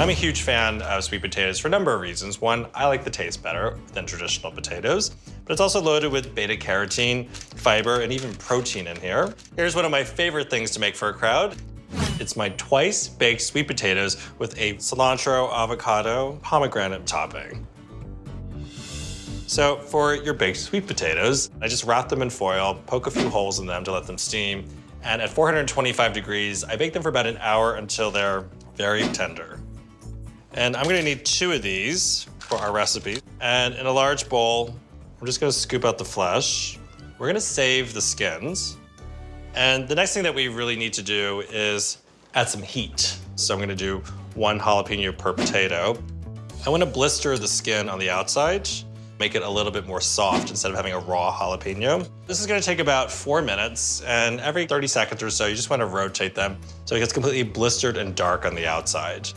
I'm a huge fan of sweet potatoes for a number of reasons. One, I like the taste better than traditional potatoes, but it's also loaded with beta carotene, fiber, and even protein in here. Here's one of my favorite things to make for a crowd. It's my twice baked sweet potatoes with a cilantro, avocado, pomegranate topping. So for your baked sweet potatoes, I just wrap them in foil, poke a few holes in them to let them steam, and at 425 degrees, I bake them for about an hour until they're very tender. And I'm gonna need two of these for our recipe. And in a large bowl, I'm just gonna scoop out the flesh. We're gonna save the skins. And the next thing that we really need to do is add some heat. So I'm gonna do one jalapeno per potato. I wanna blister the skin on the outside, make it a little bit more soft instead of having a raw jalapeno. This is gonna take about four minutes, and every 30 seconds or so, you just wanna rotate them so it gets completely blistered and dark on the outside.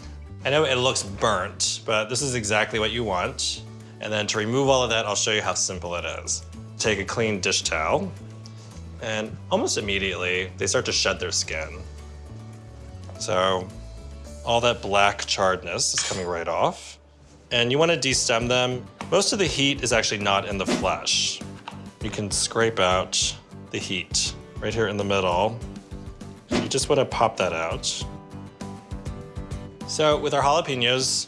I know it looks burnt, but this is exactly what you want. And then to remove all of that, I'll show you how simple it is. Take a clean dish towel, and almost immediately, they start to shed their skin. So all that black charredness is coming right off. And you want to destem them. Most of the heat is actually not in the flesh. You can scrape out the heat right here in the middle. You just want to pop that out. So with our jalapenos,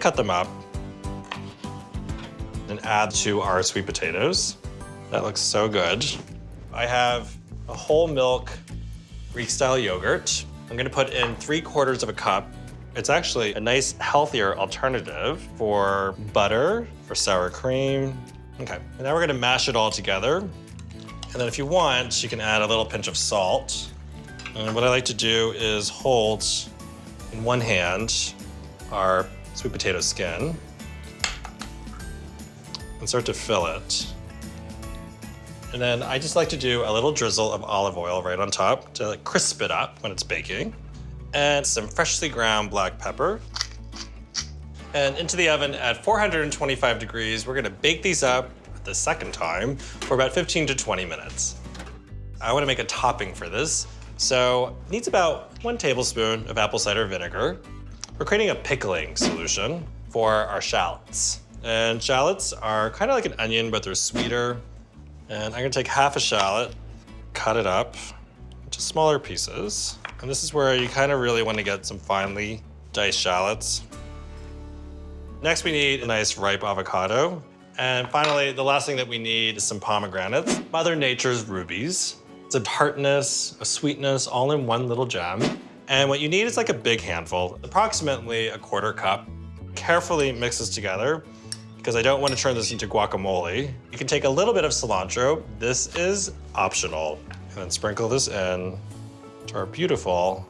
cut them up and add to our sweet potatoes. That looks so good. I have a whole milk Greek style yogurt. I'm gonna put in three quarters of a cup. It's actually a nice, healthier alternative for butter, for sour cream. Okay, and now we're gonna mash it all together. And then if you want, you can add a little pinch of salt. And what I like to do is hold in one hand our sweet potato skin and start to fill it. And then I just like to do a little drizzle of olive oil right on top to like crisp it up when it's baking. And some freshly ground black pepper. And into the oven at 425 degrees, we're gonna bake these up the second time for about 15 to 20 minutes. I wanna make a topping for this. So it needs about one tablespoon of apple cider vinegar. We're creating a pickling solution for our shallots. And shallots are kind of like an onion, but they're sweeter. And I'm gonna take half a shallot, cut it up into smaller pieces. And this is where you kind of really want to get some finely diced shallots. Next, we need a nice ripe avocado. And finally, the last thing that we need is some pomegranates, Mother Nature's rubies. It's a tartness, a sweetness, all in one little gem. And what you need is like a big handful, approximately a quarter cup. Carefully mix this together because I don't want to turn this into guacamole. You can take a little bit of cilantro. This is optional. And then sprinkle this in to our beautiful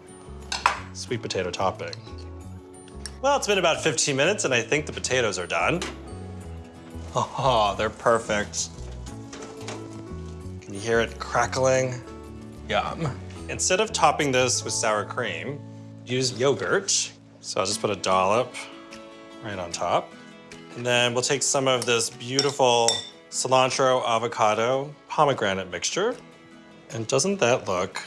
sweet potato topping. Well, it's been about 15 minutes and I think the potatoes are done. Oh, they're perfect. You hear it crackling? Yum. Instead of topping this with sour cream, use yogurt. So I'll just put a dollop right on top. And then we'll take some of this beautiful cilantro, avocado, pomegranate mixture. And doesn't that look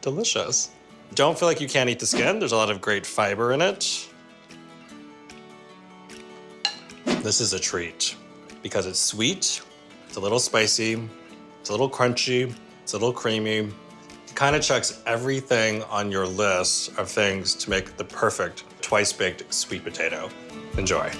delicious? Don't feel like you can't eat the skin. There's a lot of great fiber in it. This is a treat because it's sweet, it's a little spicy, it's a little crunchy, it's a little creamy. It kind of checks everything on your list of things to make the perfect twice baked sweet potato. Enjoy.